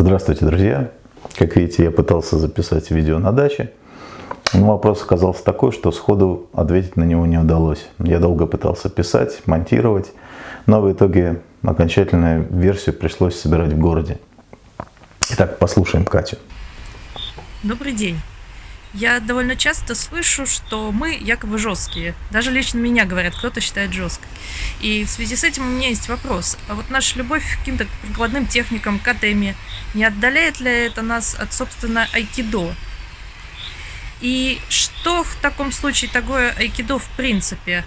Здравствуйте, друзья! Как видите, я пытался записать видео на даче, но вопрос оказался такой, что сходу ответить на него не удалось. Я долго пытался писать, монтировать, но в итоге окончательную версию пришлось собирать в городе. Итак, послушаем Катю. Добрый день. Я довольно часто слышу, что мы якобы жесткие. Даже лично меня говорят, кто-то считает жесткой. И в связи с этим у меня есть вопрос. А вот наша любовь к каким-то прикладным техникам, к атеме, не отдаляет ли это нас от, собственно, айкидо? И что в таком случае такое айкидо в принципе?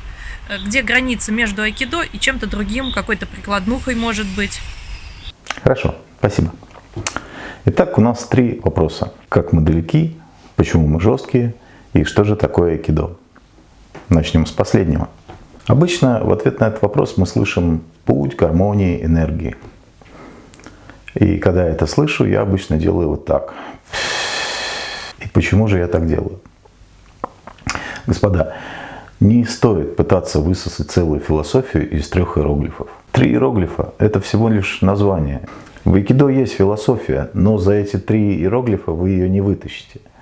Где граница между айкидо и чем-то другим, какой-то прикладнухой может быть? Хорошо, спасибо. Итак, у нас три вопроса. Как мы далеки почему мы жесткие и что же такое айкидо. Начнем с последнего. Обычно в ответ на этот вопрос мы слышим путь гармонии, энергии. И когда я это слышу, я обычно делаю вот так. И почему же я так делаю? Господа, не стоит пытаться высосать целую философию из трех иероглифов. Три иероглифа – это всего лишь название. В айкидо есть философия, но за эти три иероглифа вы ее не вытащите –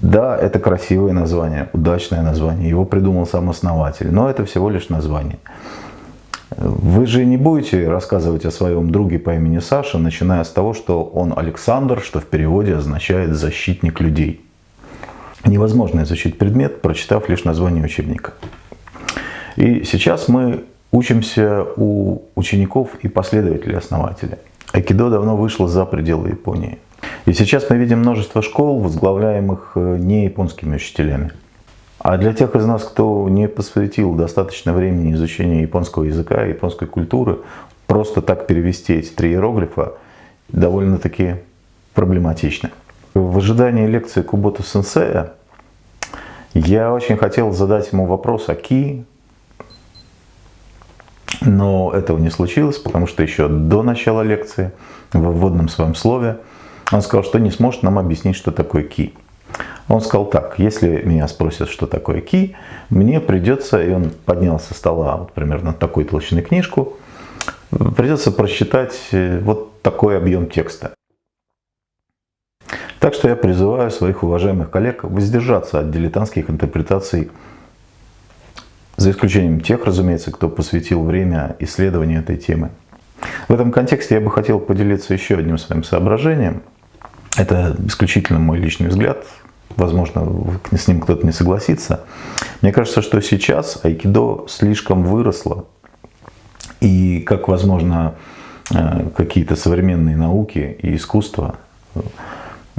да, это красивое название, удачное название, его придумал сам основатель, но это всего лишь название. Вы же не будете рассказывать о своем друге по имени Саша, начиная с того, что он Александр, что в переводе означает «защитник людей». Невозможно изучить предмет, прочитав лишь название учебника. И сейчас мы учимся у учеников и последователей основателя. Айкидо давно вышло за пределы Японии. И сейчас мы видим множество школ, возглавляемых э, не японскими учителями. А для тех из нас, кто не посвятил достаточно времени изучению японского языка японской культуры, просто так перевести эти три иероглифа довольно-таки проблематично. В ожидании лекции Кубото Сенсея я очень хотел задать ему вопрос о ки, но этого не случилось, потому что еще до начала лекции, в вводном своем слове, он сказал, что не сможет нам объяснить, что такое ки. Он сказал так, если меня спросят, что такое ки, мне придется, и он поднял со стола вот примерно такой толщины книжку, придется прочитать э, вот такой объем текста. Так что я призываю своих уважаемых коллег воздержаться от дилетантских интерпретаций, за исключением тех, разумеется, кто посвятил время исследованию этой темы. В этом контексте я бы хотел поделиться еще одним своим соображением – это исключительно мой личный взгляд. Возможно, с ним кто-то не согласится. Мне кажется, что сейчас айкидо слишком выросло. И как, возможно, э, какие-то современные науки и искусство,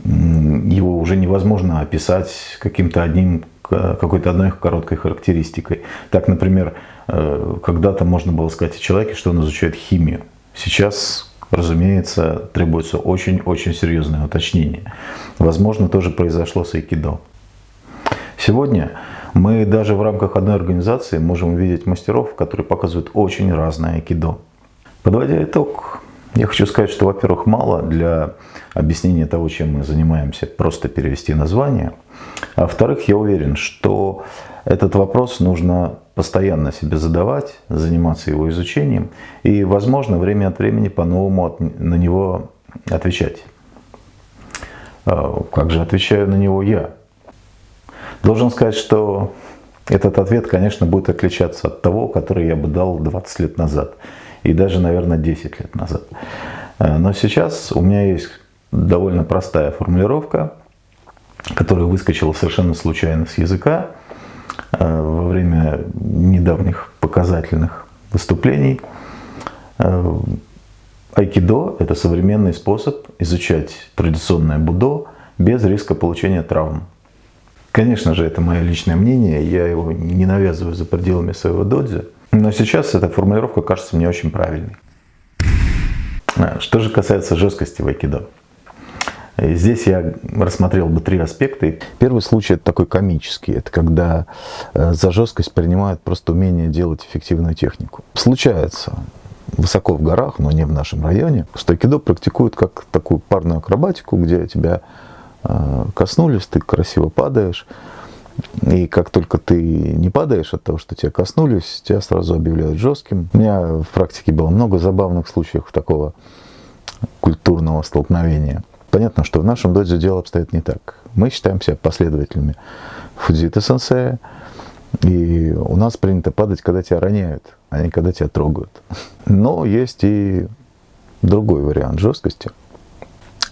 его уже невозможно описать каким-то одним какой-то одной короткой характеристикой. Так, например, э, когда-то можно было сказать о человеке, что он изучает химию. Сейчас разумеется, требуется очень-очень серьезное уточнение. Возможно, тоже произошло с айкидо. Сегодня мы даже в рамках одной организации можем увидеть мастеров, которые показывают очень разное айкидо. Подводя итог, я хочу сказать, что, во-первых, мало для объяснения того, чем мы занимаемся, просто перевести название. А во-вторых, я уверен, что этот вопрос нужно постоянно себе задавать, заниматься его изучением и, возможно, время от времени по-новому на него отвечать. А, как же отвечаю на него я? Должен сказать, что этот ответ, конечно, будет отличаться от того, который я бы дал 20 лет назад и даже, наверное, 10 лет назад. А, но сейчас у меня есть довольно простая формулировка, которая выскочила совершенно случайно с языка, Э, во время недавних показательных выступлений. Э, айкидо – это современный способ изучать традиционное будо без риска получения травм. Конечно же, это мое личное мнение, я его не навязываю за пределами своего додзи, но сейчас эта формулировка кажется мне очень правильной. Э, что же касается жесткости в айкидо. Здесь я рассмотрел бы три аспекта. Первый случай это такой комический. Это когда э, за жесткость принимают просто умение делать эффективную технику. Случается высоко в горах, но не в нашем районе, что айкидо практикуют как такую парную акробатику, где тебя э, коснулись, ты красиво падаешь. И как только ты не падаешь от того, что тебя коснулись, тебя сразу объявляют жестким. У меня в практике было много забавных случаев такого культурного столкновения. Понятно, что в нашем додзе дело обстоит не так. Мы считаем себя последователями Фудзита сенсея, и у нас принято падать, когда тебя роняют, а не когда тебя трогают. Но есть и другой вариант жесткости.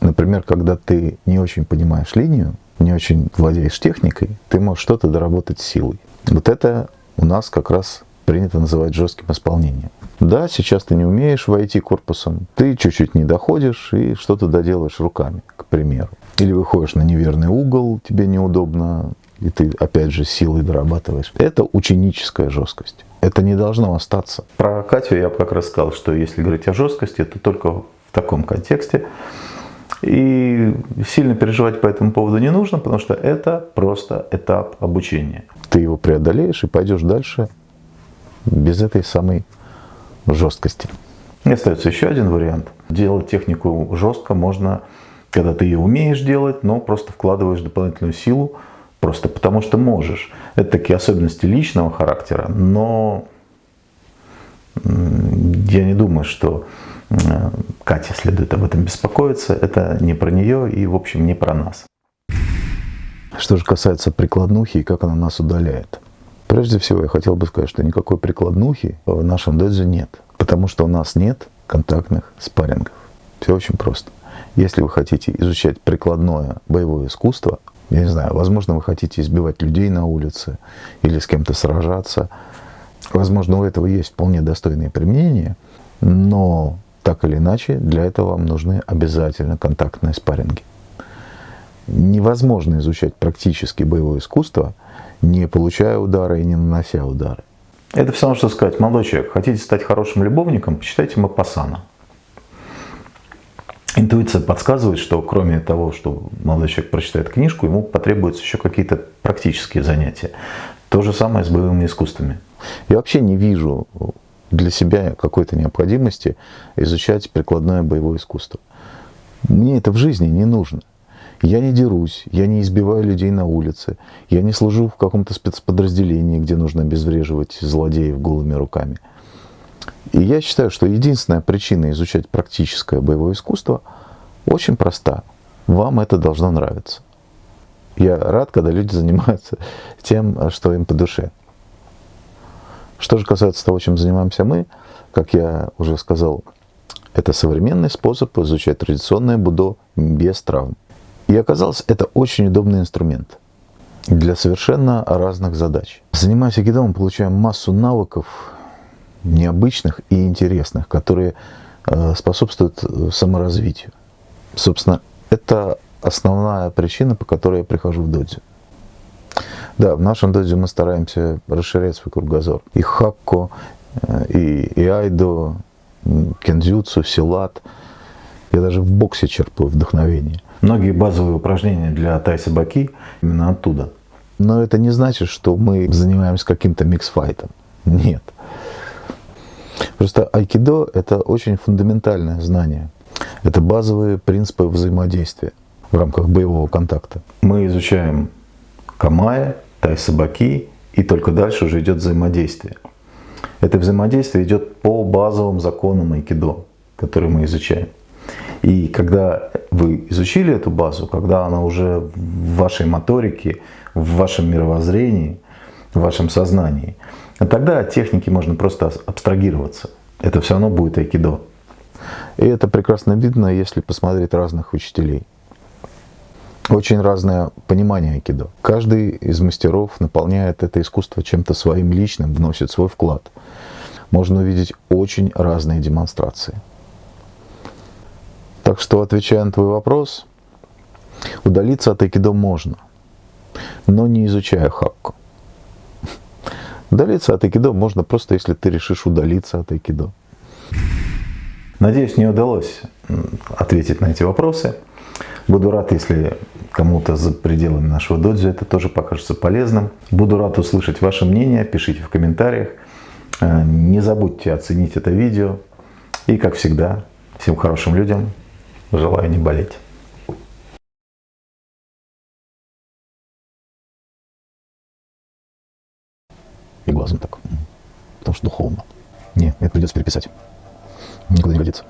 Например, когда ты не очень понимаешь линию, не очень владеешь техникой, ты можешь что-то доработать силой. Вот это у нас как раз принято называть жестким исполнением. Да, сейчас ты не умеешь войти корпусом, ты чуть-чуть не доходишь и что-то доделаешь руками, к примеру. Или выходишь на неверный угол, тебе неудобно, и ты опять же силой дорабатываешь. Это ученическая жесткость. Это не должно остаться. Про Катю я как раз сказал, что если говорить о жесткости, то только в таком контексте. И сильно переживать по этому поводу не нужно, потому что это просто этап обучения. Ты его преодолеешь и пойдешь дальше без этой самой жесткости. И остается еще один вариант. Делать технику жестко можно, когда ты ее умеешь делать, но просто вкладываешь дополнительную силу, просто потому что можешь. Это такие особенности личного характера, но я не думаю, что Кате следует об этом беспокоиться. Это не про нее и, в общем, не про нас. Что же касается прикладнухи и как она нас удаляет. Прежде всего, я хотел бы сказать, что никакой прикладнухи в нашем додзе нет. Потому что у нас нет контактных спаррингов. Все очень просто. Если вы хотите изучать прикладное боевое искусство, я не знаю, возможно, вы хотите избивать людей на улице или с кем-то сражаться, возможно, у этого есть вполне достойные применения, но так или иначе, для этого вам нужны обязательно контактные спарринги. Невозможно изучать практически боевое искусство, не получая удара и не нанося удары. Это все равно, что сказать, молодой человек, хотите стать хорошим любовником, почитайте Мапасана. Интуиция подсказывает, что кроме того, что молодой человек прочитает книжку, ему потребуются еще какие-то практические занятия. То же самое с боевыми искусствами. Я вообще не вижу для себя какой-то необходимости изучать прикладное боевое искусство. Мне это в жизни не нужно. Я не дерусь, я не избиваю людей на улице, я не служу в каком-то спецподразделении, где нужно обезвреживать злодеев голыми руками. И я считаю, что единственная причина изучать практическое боевое искусство очень проста. Вам это должно нравиться. Я рад, когда люди занимаются тем, что им по душе. Что же касается того, чем занимаемся мы, как я уже сказал, это современный способ изучать традиционное будо без травм. И оказалось, это очень удобный инструмент для совершенно разных задач. Занимаясь айкидо, мы получаем массу навыков необычных и интересных, которые э, способствуют саморазвитию. Собственно, это основная причина, по которой я прихожу в додзи. Да, в нашем дозе мы стараемся расширять свой кругозор. И хакко, э, и, и айдо, кендзюцу, силат. Я даже в боксе черпаю вдохновение. Многие базовые упражнения для тай-собаки именно оттуда. Но это не значит, что мы занимаемся каким-то миксфайтом. Нет. Просто айкидо – это очень фундаментальное знание. Это базовые принципы взаимодействия в рамках боевого контакта. Мы изучаем камая, тай-собаки, и только дальше уже идет взаимодействие. Это взаимодействие идет по базовым законам айкидо, которые мы изучаем. И когда вы изучили эту базу, когда она уже в вашей моторике, в вашем мировоззрении, в вашем сознании, тогда от техники можно просто абстрагироваться. Это все равно будет айкидо. И это прекрасно видно, если посмотреть разных учителей очень разное понимание айкидо. Каждый из мастеров наполняет это искусство чем-то своим личным, вносит свой вклад. Можно увидеть очень разные демонстрации. Так что, отвечая на твой вопрос, удалиться от айкидо можно, но не изучая хакку. Удалиться от айкидо можно просто, если ты решишь удалиться от айкидо. Надеюсь, не удалось ответить на эти вопросы. Буду рад, если кому-то за пределами нашего додзи это тоже покажется полезным. Буду рад услышать ваше мнение, пишите в комментариях. Э, не забудьте оценить это видео. И, как всегда, всем хорошим людям желаю не болеть. И глазом так. Потому что духовно. Не, это придется переписать. Никуда не годится.